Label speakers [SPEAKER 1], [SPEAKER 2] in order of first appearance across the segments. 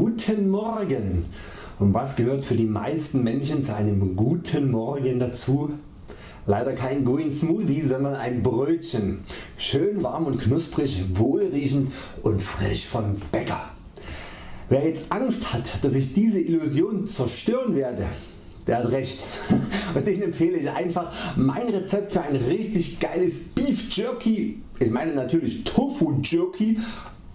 [SPEAKER 1] Guten Morgen und was gehört für die meisten Menschen zu einem guten Morgen dazu? Leider kein Green Smoothie, sondern ein Brötchen. Schön warm und knusprig, wohlriechend und frisch vom Bäcker. Wer jetzt Angst hat, dass ich diese Illusion zerstören werde, der hat recht und den empfehle ich einfach mein Rezept für ein richtig geiles Beef Jerky, ich meine natürlich Tofu Jerky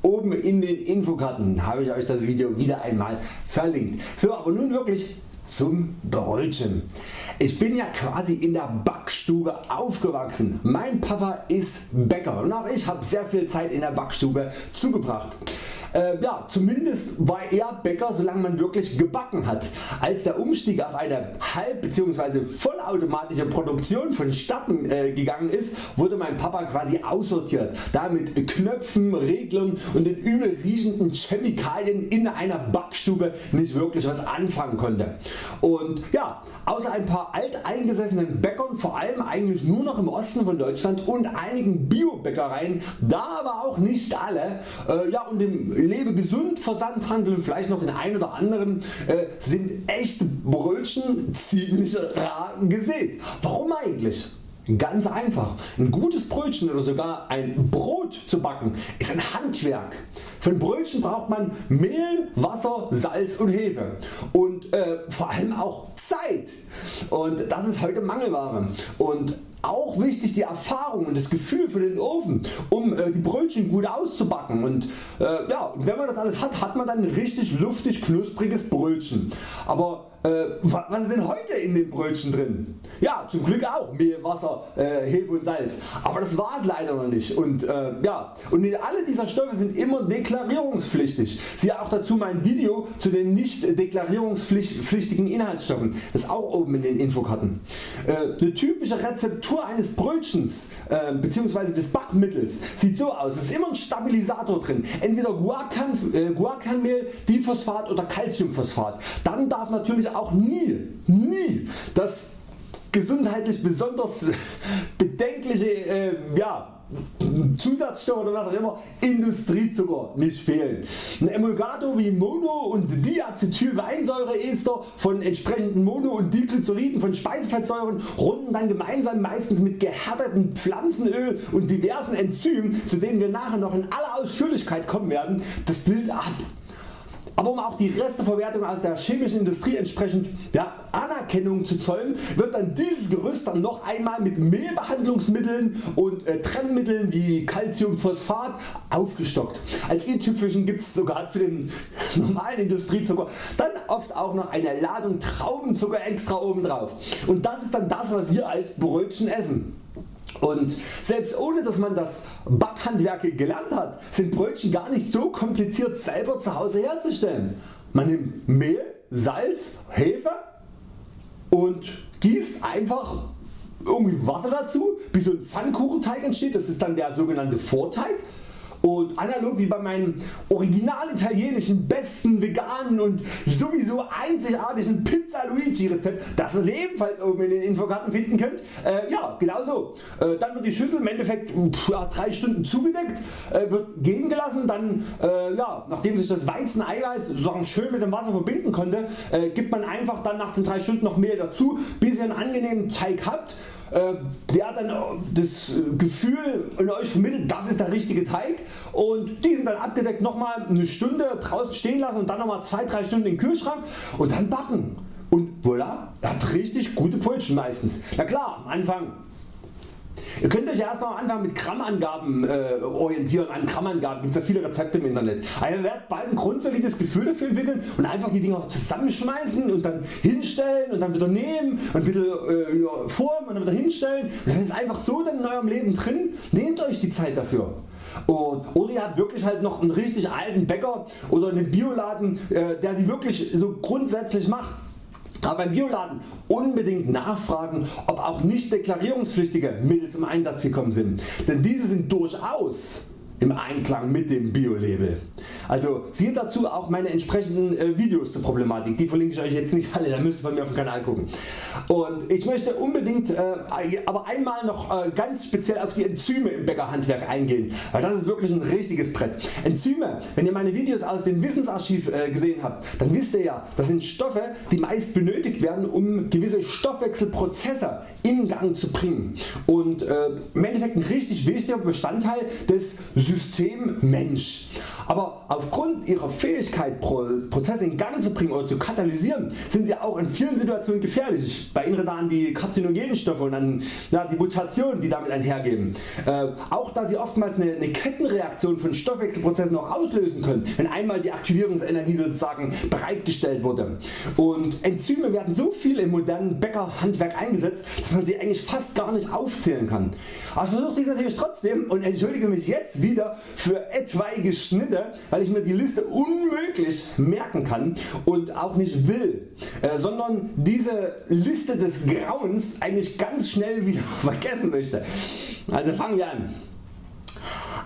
[SPEAKER 1] Oben in den Infokarten habe ich Euch das Video wieder einmal verlinkt. So aber nun wirklich zum Brötchen. Ich bin ja quasi in der Backstube aufgewachsen. Mein Papa ist Bäcker und auch ich habe sehr viel Zeit in der Backstube zugebracht. Äh, ja, zumindest war er Bäcker solange man wirklich gebacken hat. Als der Umstieg auf eine halb bzw. vollautomatische Produktion vonstatten äh, gegangen ist, wurde mein Papa quasi aussortiert, da mit Knöpfen, Reglern und den übel riechenden Chemikalien in einer Backstube nicht wirklich was anfangen konnte. Und ja, außer ein paar alteingesessenen Bäckern, vor allem eigentlich nur noch im Osten von Deutschland und einigen Bio-Bäckereien, da aber auch nicht alle, äh, ja, und dem Lebe gesund Versandhandel und vielleicht noch den ein oder anderen äh, sind echte Brötchen ziemlich rar gesät. Warum eigentlich? Ganz einfach. Ein gutes Brötchen oder sogar ein Brot zu backen ist ein Handwerk. Für ein Brötchen braucht man Mehl, Wasser, Salz und Hefe und äh, vor allem auch Zeit und das ist heute Mangelware. Und auch wichtig die Erfahrung und das Gefühl für den Ofen um äh, die Brötchen gut auszubacken und äh, ja, wenn man das alles hat, hat man dann ein richtig luftig knuspriges Brötchen. Aber äh, was denn heute in den Brötchen drin? Ja zum Glück auch Mehl, Wasser, äh, Hefe und Salz. Aber das war es leider noch nicht. Und, äh, ja, und alle dieser Stoffe sind immer deklarierungspflichtig. Siehe auch dazu mein Video zu den nicht deklarierungspflichtigen Inhaltsstoffen. Das auch oben in den Infokarten. Äh, eine typische Rezeptur eines Brötchens äh, bzw. des Backmittels sieht so aus. Es ist immer ein Stabilisator drin. Entweder Guacan, äh, Guacanmehl, Diphosphat oder Calciumphosphat. Dann darf natürlich auch nie, nie das gesundheitlich besonders bedenkliche äh, ja, Zusatzstoffe oder was auch immer Industriezucker nicht fehlen. Ein Emulgator wie Mono und Diacetylweinsäureester von entsprechenden Mono- und Diglyceriden von Speisefettsäuren runden dann gemeinsam meistens mit gehärtetem Pflanzenöl und diversen Enzymen zu denen wir nachher noch in aller Ausführlichkeit kommen werden das Bild ab aber um auch die Resteverwertung aus der chemischen Industrie entsprechend ja, Anerkennung zu zollen, wird dann dieses Gerüst dann noch einmal mit Mehlbehandlungsmitteln und äh, Trennmitteln wie Calciumphosphat aufgestockt. Als i-Tüpfelchen gibt es sogar zu dem normalen Industriezucker dann oft auch noch eine Ladung Traubenzucker extra oben drauf. Und das ist dann das was wir als Brötchen essen. Und selbst ohne dass man das Backhandwerk gelernt hat, sind Brötchen gar nicht so kompliziert selber zu Hause herzustellen. Man nimmt Mehl, Salz, Hefe und gießt einfach irgendwie Wasser dazu, bis so ein Pfannkuchenteig entsteht, das ist dann der sogenannte Vorteig und analog wie bei meinen original italienischen besten veganen und sowieso einzigartigen Pizza Luigi Rezept, das ihr ebenfalls oben in den Infokarten finden könnt, äh, ja genauso. Äh, dann wird die Schüssel im Endeffekt pff, ja, 3 Stunden zugedeckt, äh, wird gehen gelassen, dann äh, ja, nachdem sich das Weizeneiweiß sozusagen schön mit dem Wasser verbinden konnte, äh, gibt man einfach dann nach den 3 Stunden noch Mehl dazu, bis ihr einen angenehmen Teig habt der hat dann das Gefühl in Euch vermittelt, das ist der richtige Teig und diesen dann abgedeckt nochmal eine Stunde draußen stehen lassen und dann nochmal 2-3 Stunden in den Kühlschrank und dann backen. Und voilà, er hat richtig gute Brötchen meistens. Na klar, am Anfang Ihr könnt Euch erstmal am Anfang mit Grammangaben äh, orientieren, an Grammangaben gibt es ja viele Rezepte im Internet. Also ihr werdet bald ein grundsolides Gefühl dafür entwickeln und einfach die Dinger zusammenschmeißen und dann hinstellen und dann wieder nehmen und wieder äh, formen und dann wieder hinstellen. Und das ist einfach so dann in eurem Leben drin. Nehmt Euch die Zeit dafür. Und, oder ihr habt wirklich halt noch einen richtig alten Bäcker oder einen Bioladen äh, der sie wirklich so grundsätzlich macht aber beim Bioladen unbedingt nachfragen ob auch nicht deklarierungspflichtige Mittel zum Einsatz gekommen sind, denn diese sind durchaus im Einklang mit dem Bio-Label. Also sieht dazu auch meine entsprechenden äh, Videos zur Problematik, die verlinke ich Euch jetzt nicht alle, da müsst ihr von mir auf dem Kanal gucken. Und ich möchte unbedingt äh, aber einmal noch äh, ganz speziell auf die Enzyme im Bäckerhandwerk eingehen, weil das ist wirklich ein richtiges Brett. Enzyme, wenn ihr meine Videos aus dem Wissensarchiv äh, gesehen habt, dann wisst ihr ja, das sind Stoffe die meist benötigt werden um gewisse Stoffwechselprozesse in Gang zu bringen und äh, im Endeffekt ein richtig wichtiger Bestandteil des System Mensch. Aber aufgrund ihrer Fähigkeit Prozesse in Gang zu bringen oder zu katalysieren sind sie auch in vielen Situationen gefährlich. Ich erinnere da an die karzinogenen Stoffe und an ja, die Mutationen die damit einhergehen. Äh, auch da sie oftmals eine, eine, Kettenreaktion von Stoffwechselprozessen auch auslösen können, wenn einmal die Aktivierungsenergie sozusagen bereitgestellt wurde. Und Enzyme werden so viel im modernen Bäckerhandwerk eingesetzt, dass man sie eigentlich fast gar nicht aufzählen kann. Aber ich versuche dies natürlich trotzdem und entschuldige mich jetzt wieder für etwaige Schnitte, weil ich mir die Liste unmöglich merken kann und auch nicht will, äh, sondern diese Liste des Grauens eigentlich ganz schnell wieder vergessen möchte. Also fangen wir an.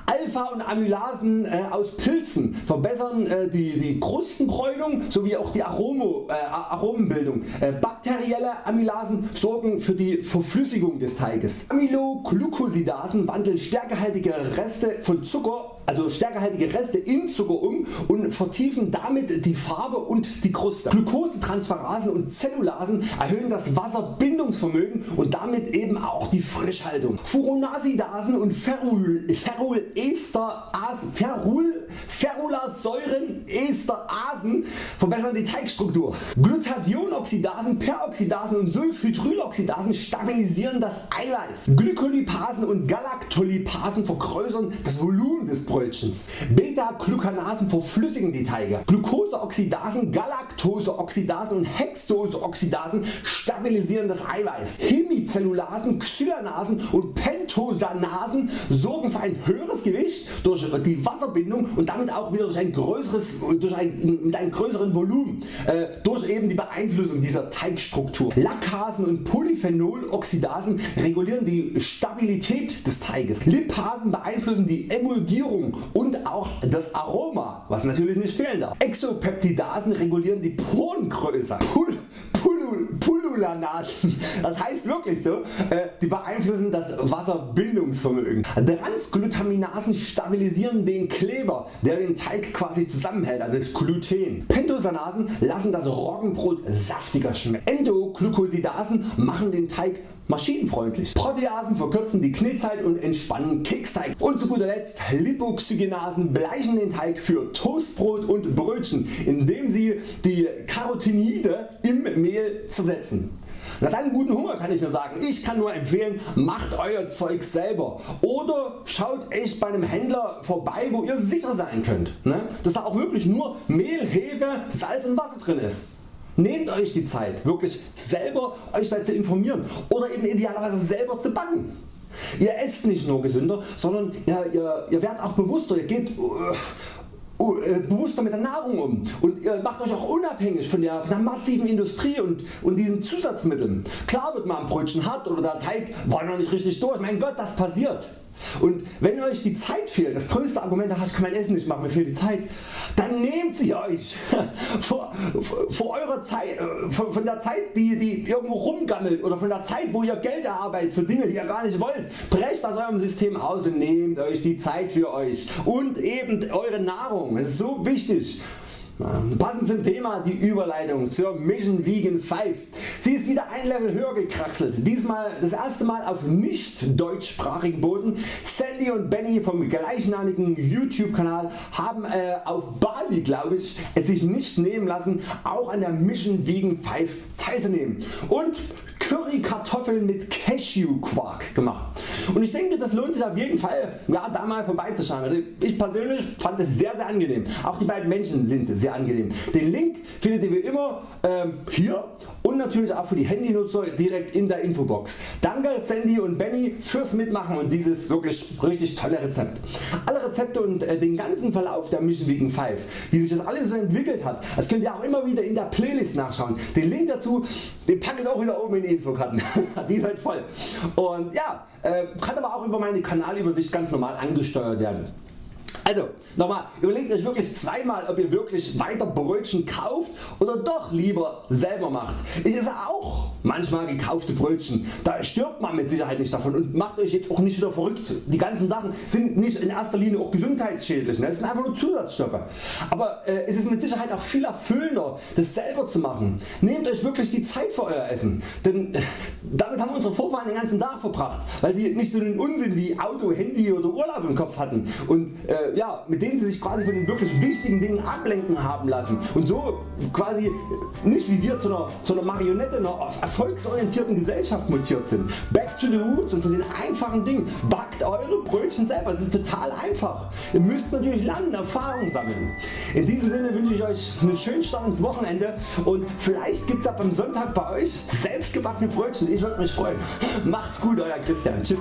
[SPEAKER 1] Alpha und Amylasen äh, aus Pilzen verbessern äh, die, die Krustenbräunung sowie auch die Aromo, äh, Aromenbildung. Äh, bakterielle Amylasen sorgen für die Verflüssigung des Teiges. Amyloglycosidasen wandeln stärkehaltige Reste von Zucker also stärkehaltige Reste in Zucker um und vertiefen damit die Farbe und die Kruste. Glukosetransferasen und Zellulasen erhöhen das Wasserbindungsvermögen und damit eben auch die Frischhaltung. Furonasidasen und Ferul, Ferulasäuren Esterasen verbessern die Teigstruktur. Glutathionoxidasen, Peroxidasen und Sulfhydryloxidasen stabilisieren das Eiweiß. Glykolipasen und Galaktolipasen vergrößern das Volumen des Brötchens Brötchens. Beta-Glucanasen verflüssigen die Teige. Glucoseoxidasen, Galaktoseoxidasen und Hexoseoxidasen stabilisieren das Eiweiß. Hemicellulasen, Xylanasen und Pentosanasen sorgen für ein höheres Gewicht durch die Wasserbindung und damit auch wieder durch ein größeres, durch ein, mit einem größeren Volumen äh, durch eben die Beeinflussung dieser Teigstruktur. Lackasen und Polyphenoloxidasen regulieren die Stabilität des Teiges. Lipasen beeinflussen die Emulgierung und auch das Aroma, was natürlich nicht fehlen darf. Exopeptidasen regulieren die Porengröße. Pul das heißt wirklich so, äh, die beeinflussen das Wasserbindungsvermögen. Transglutaminasen stabilisieren den Kleber, der den Teig quasi zusammenhält, also das Gluten. Pentosanasen lassen das Roggenbrot saftiger schmecken. Endoglycosidasen machen den Teig maschinenfreundlich. Proteasen verkürzen die Knetzeit und entspannen Keksteig. Und zu guter Letzt Lipoxygenasen bleichen den Teig für Toastbrot und Brötchen, indem sie die Carotinoide im Mehl zersetzen. Na dann guten Hunger kann ich nur sagen. Ich kann nur empfehlen macht Euer Zeug selber oder schaut echt bei einem Händler vorbei wo ihr sicher sein könnt, ne? dass da auch wirklich nur Mehl, Hefe, Salz und Wasser drin ist. Nehmt Euch die Zeit wirklich selber Euch zu informieren oder eben idealerweise selber zu backen. Ihr esst nicht nur gesünder, sondern ihr, ihr, ihr werdet auch bewusster, ihr geht uh, uh, bewusster mit der Nahrung um und ihr macht Euch auch unabhängig von der, von der massiven Industrie und, und diesen Zusatzmitteln. Klar wird mal ein Brötchen hart oder der Teig war noch nicht richtig durch, mein Gott das passiert. Und wenn Euch die Zeit fehlt, das größte Argument, ich kann mein Essen nicht machen, mir fehlt die Zeit, dann nehmt sie Euch vor, vor eurer Zeit, äh, von, von der Zeit die, die irgendwo rumgammelt oder von der Zeit wo ihr Geld erarbeitet für Dinge die ihr gar nicht wollt. Brecht aus eurem System aus und nehmt Euch die Zeit für Euch und eben eure Nahrung, das ist so wichtig. Passend zum Thema die Überleitung zur Mission Vegan 5. Sie ist wieder ein Level höher gekraxelt, diesmal das erste Mal auf nicht deutschsprachigen Boden. Sandy und Benny vom gleichnamigen YouTube Kanal haben äh, auf Bali glaube ich es sich nicht nehmen lassen auch an der Mission Vegan 5 teilzunehmen und Curry Kartoffeln mit Cashew Quark gemacht. Und ich denke das lohnt sich auf jeden Fall ja, da mal vorbeizuschauen. Also ich persönlich fand es sehr sehr angenehm. Auch die beiden Menschen sind sehr angenehm. Den Link findet ihr wie immer ähm, hier und natürlich auch für die Handynutzer direkt in der Infobox. Danke Sandy und Benny fürs Mitmachen und dieses wirklich richtig tolle Rezept. Alle Rezepte und äh, den ganzen Verlauf der Mission Vegan 5, wie sich das alles so entwickelt hat, das könnt ihr auch immer wieder in der Playlist nachschauen. Den Link dazu den packe ich auch wieder oben in die Infokarten. die ist halt voll. Und ja, äh, kann aber auch über meine Kanalübersicht ganz normal angesteuert werden. Also nochmal, überlegt Euch wirklich zweimal ob ihr wirklich weiter Brötchen kauft oder doch lieber selber macht. Ich esse auch manchmal gekaufte Brötchen, da stirbt man mit Sicherheit nicht davon und macht Euch jetzt auch nicht wieder verrückt. Die ganzen Sachen sind nicht in erster Linie auch gesundheitsschädlich, ne? das sind einfach nur Zusatzstoffe. Aber äh, es ist mit Sicherheit auch viel erfüllender das selber zu machen. Nehmt Euch wirklich die Zeit für Euer Essen, denn äh, damit haben unsere Vorfahren den ganzen Tag verbracht, weil sie nicht so einen Unsinn wie Auto, Handy oder Urlaub im Kopf hatten und äh, ja, mit denen sie sich quasi von den wirklich wichtigen Dingen ablenken haben lassen und so quasi nicht wie wir zu einer, zu einer Marionette einer erfolgsorientierten Gesellschaft mutiert sind. Back to the roots und zu den einfachen Dingen. Backt eure Brötchen selber, es ist total einfach. Ihr müsst natürlich lernen, Erfahrung sammeln. In diesem Sinne wünsche ich Euch einen schönen Start ins Wochenende und vielleicht gibt es ab am Sonntag bei Euch selbstgebackene Brötchen. Ich würde mich freuen. Macht's gut Euer Christian. Tschüss.